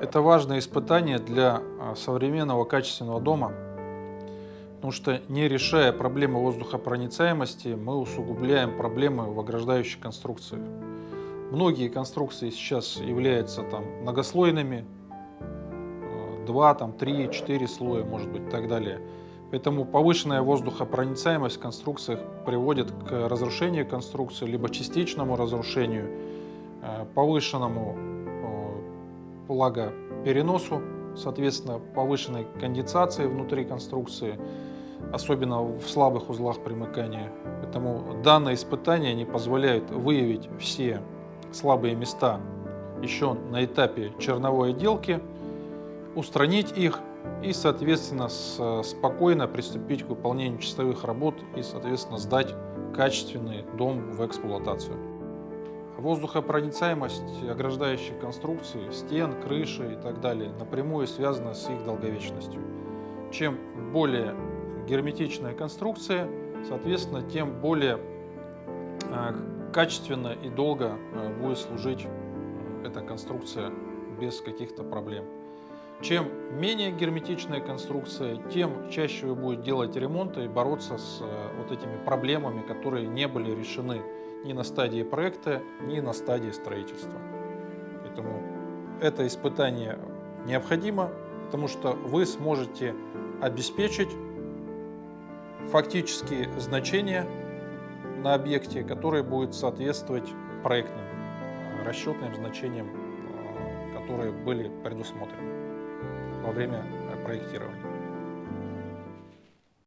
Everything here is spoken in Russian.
Это важное испытание для а, современного качественного дома, потому что не решая проблемы воздухопроницаемости, мы усугубляем проблемы в ограждающей конструкции. Многие конструкции сейчас являются там, многослойными, 2, там, 3, 4 слоя, может быть, и так далее. Поэтому повышенная воздухопроницаемость в конструкциях приводит к разрушению конструкции, либо частичному разрушению, э, повышенному влагопереносу, соответственно, повышенной конденсации внутри конструкции, особенно в слабых узлах примыкания. Поэтому данные испытания не позволяют выявить все слабые места еще на этапе черновой отделки, устранить их и, соответственно, спокойно приступить к выполнению чистовых работ и, соответственно, сдать качественный дом в эксплуатацию. Воздухопроницаемость ограждающих конструкций, стен, крыши и так далее напрямую связана с их долговечностью. Чем более герметичная конструкция, соответственно, тем более э, качественно и долго э, будет служить э, эта конструкция без каких-то проблем. Чем менее герметичная конструкция, тем чаще вы будете делать ремонт и бороться с э, вот этими проблемами, которые не были решены ни на стадии проекта, ни на стадии строительства. Поэтому это испытание необходимо, потому что вы сможете обеспечить фактические значения на объекте, которые будут соответствовать проектным э, расчетным значениям, э, которые были предусмотрены во время проектирования.